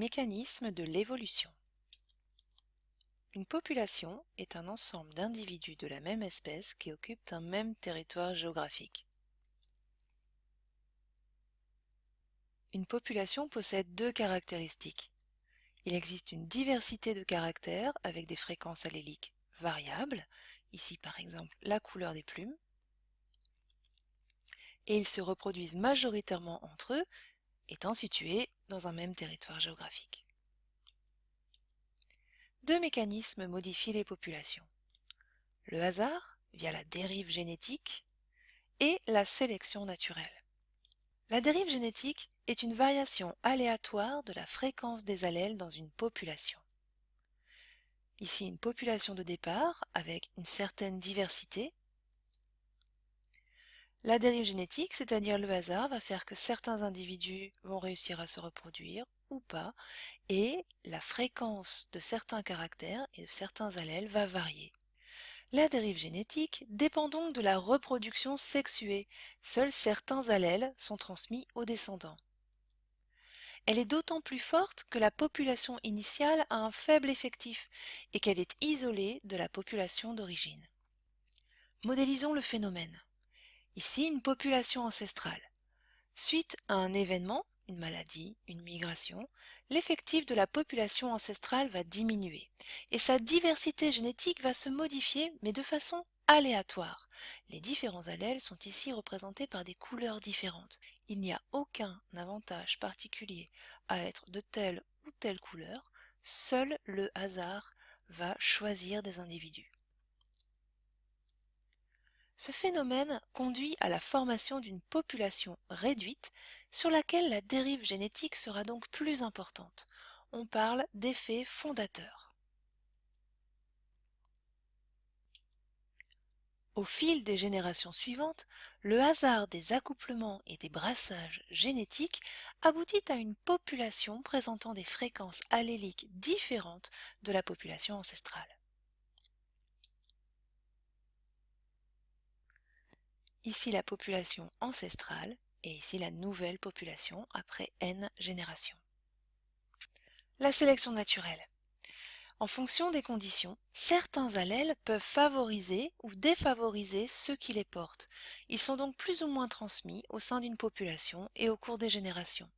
mécanismes de l'évolution. Une population est un ensemble d'individus de la même espèce qui occupent un même territoire géographique. Une population possède deux caractéristiques. Il existe une diversité de caractères avec des fréquences alléliques variables, ici par exemple la couleur des plumes, et ils se reproduisent majoritairement entre eux, étant situés dans un même territoire géographique. Deux mécanismes modifient les populations. Le hasard, via la dérive génétique, et la sélection naturelle. La dérive génétique est une variation aléatoire de la fréquence des allèles dans une population. Ici une population de départ avec une certaine diversité. La dérive génétique, c'est-à-dire le hasard, va faire que certains individus vont réussir à se reproduire ou pas, et la fréquence de certains caractères et de certains allèles va varier. La dérive génétique dépend donc de la reproduction sexuée. Seuls certains allèles sont transmis aux descendants. Elle est d'autant plus forte que la population initiale a un faible effectif et qu'elle est isolée de la population d'origine. Modélisons le phénomène. Ici, une population ancestrale. Suite à un événement, une maladie, une migration, l'effectif de la population ancestrale va diminuer et sa diversité génétique va se modifier mais de façon aléatoire. Les différents allèles sont ici représentés par des couleurs différentes. Il n'y a aucun avantage particulier à être de telle ou telle couleur, seul le hasard va choisir des individus. Ce phénomène conduit à la formation d'une population réduite sur laquelle la dérive génétique sera donc plus importante. On parle d'effet fondateur. Au fil des générations suivantes, le hasard des accouplements et des brassages génétiques aboutit à une population présentant des fréquences alléliques différentes de la population ancestrale. Ici la population ancestrale et ici la nouvelle population après n générations. La sélection naturelle. En fonction des conditions, certains allèles peuvent favoriser ou défavoriser ceux qui les portent. Ils sont donc plus ou moins transmis au sein d'une population et au cours des générations.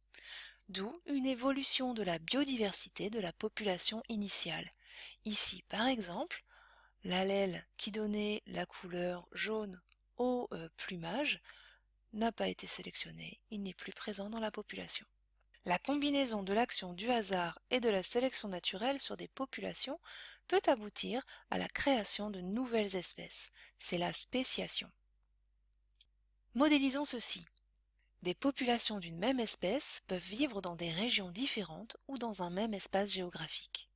D'où une évolution de la biodiversité de la population initiale. Ici, par exemple, l'allèle qui donnait la couleur jaune au euh, plumage n'a pas été sélectionné, il n'est plus présent dans la population. La combinaison de l'action du hasard et de la sélection naturelle sur des populations peut aboutir à la création de nouvelles espèces. C'est la spéciation. Modélisons ceci. Des populations d'une même espèce peuvent vivre dans des régions différentes ou dans un même espace géographique.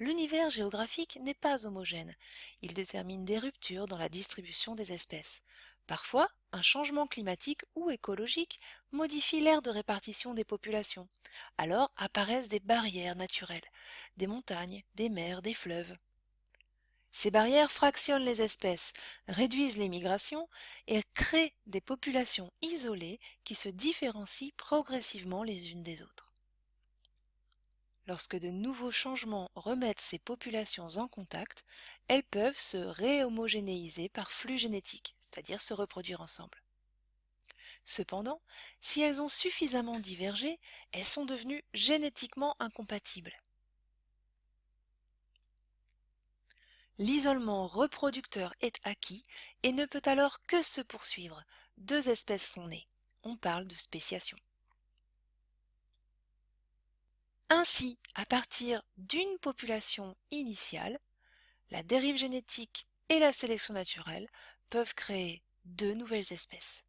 L'univers géographique n'est pas homogène. Il détermine des ruptures dans la distribution des espèces. Parfois, un changement climatique ou écologique modifie l'aire de répartition des populations. Alors apparaissent des barrières naturelles, des montagnes, des mers, des fleuves. Ces barrières fractionnent les espèces, réduisent les migrations et créent des populations isolées qui se différencient progressivement les unes des autres. Lorsque de nouveaux changements remettent ces populations en contact, elles peuvent se réhomogénéiser par flux génétique, c'est-à-dire se reproduire ensemble. Cependant, si elles ont suffisamment divergé, elles sont devenues génétiquement incompatibles. L'isolement reproducteur est acquis et ne peut alors que se poursuivre. Deux espèces sont nées. On parle de spéciation. Ainsi, à partir d'une population initiale, la dérive génétique et la sélection naturelle peuvent créer deux nouvelles espèces.